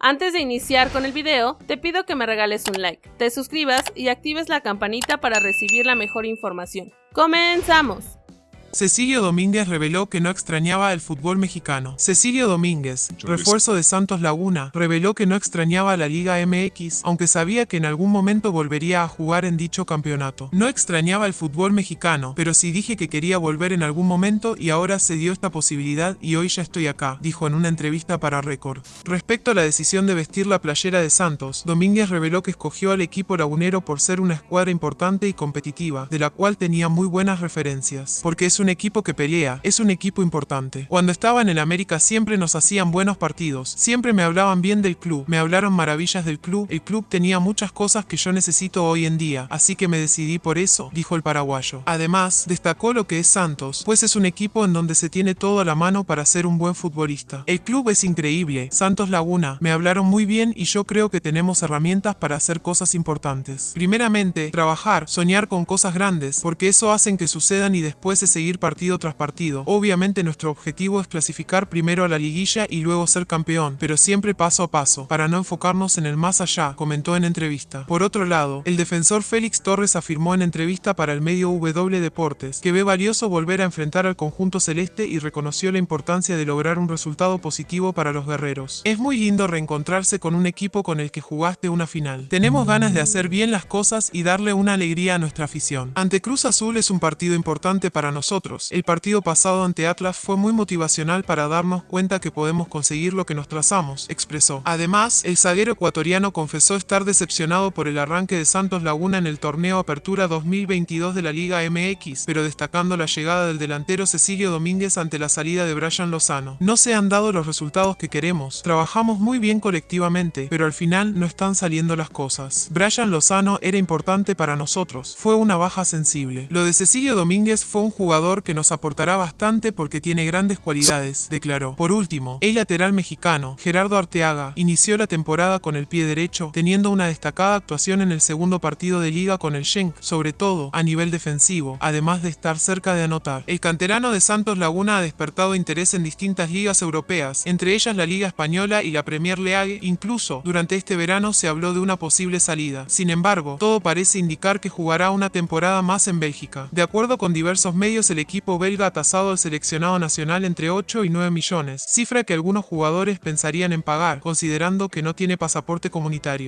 Antes de iniciar con el video, te pido que me regales un like, te suscribas y actives la campanita para recibir la mejor información. ¡Comenzamos! Cecilio Domínguez reveló que no extrañaba el fútbol mexicano. Cecilio Domínguez, refuerzo de Santos Laguna, reveló que no extrañaba la Liga MX, aunque sabía que en algún momento volvería a jugar en dicho campeonato. No extrañaba el fútbol mexicano, pero sí dije que quería volver en algún momento y ahora se dio esta posibilidad y hoy ya estoy acá, dijo en una entrevista para Record. Respecto a la decisión de vestir la playera de Santos, Domínguez reveló que escogió al equipo lagunero por ser una escuadra importante y competitiva, de la cual tenía muy buenas referencias, porque es un equipo que pelea, es un equipo importante. Cuando estaba en América siempre nos hacían buenos partidos, siempre me hablaban bien del club, me hablaron maravillas del club, el club tenía muchas cosas que yo necesito hoy en día, así que me decidí por eso, dijo el paraguayo. Además, destacó lo que es Santos, pues es un equipo en donde se tiene todo a la mano para ser un buen futbolista. El club es increíble, Santos Laguna, me hablaron muy bien y yo creo que tenemos herramientas para hacer cosas importantes. Primeramente, trabajar, soñar con cosas grandes, porque eso hacen que sucedan y después de seguir partido tras partido. Obviamente nuestro objetivo es clasificar primero a la liguilla y luego ser campeón, pero siempre paso a paso, para no enfocarnos en el más allá, comentó en entrevista. Por otro lado, el defensor Félix Torres afirmó en entrevista para el medio W Deportes que ve valioso volver a enfrentar al conjunto celeste y reconoció la importancia de lograr un resultado positivo para los guerreros. Es muy lindo reencontrarse con un equipo con el que jugaste una final. Tenemos ganas de hacer bien las cosas y darle una alegría a nuestra afición. Ante Cruz Azul es un partido importante para nosotros el partido pasado ante Atlas fue muy motivacional para darnos cuenta que podemos conseguir lo que nos trazamos, expresó. Además, el zaguero ecuatoriano confesó estar decepcionado por el arranque de Santos Laguna en el torneo Apertura 2022 de la Liga MX, pero destacando la llegada del delantero Cecilio Domínguez ante la salida de Brian Lozano. No se han dado los resultados que queremos, trabajamos muy bien colectivamente, pero al final no están saliendo las cosas. Brian Lozano era importante para nosotros, fue una baja sensible. Lo de Cecilio Domínguez fue un jugador que nos aportará bastante porque tiene grandes cualidades, declaró. Por último, el lateral mexicano, Gerardo Arteaga, inició la temporada con el pie derecho, teniendo una destacada actuación en el segundo partido de liga con el Schenk, sobre todo a nivel defensivo, además de estar cerca de anotar. El canterano de Santos Laguna ha despertado interés en distintas ligas europeas, entre ellas la Liga Española y la Premier League, incluso durante este verano se habló de una posible salida. Sin embargo, todo parece indicar que jugará una temporada más en Bélgica. De acuerdo con diversos medios, el el equipo belga ha tasado al seleccionado nacional entre 8 y 9 millones, cifra que algunos jugadores pensarían en pagar, considerando que no tiene pasaporte comunitario.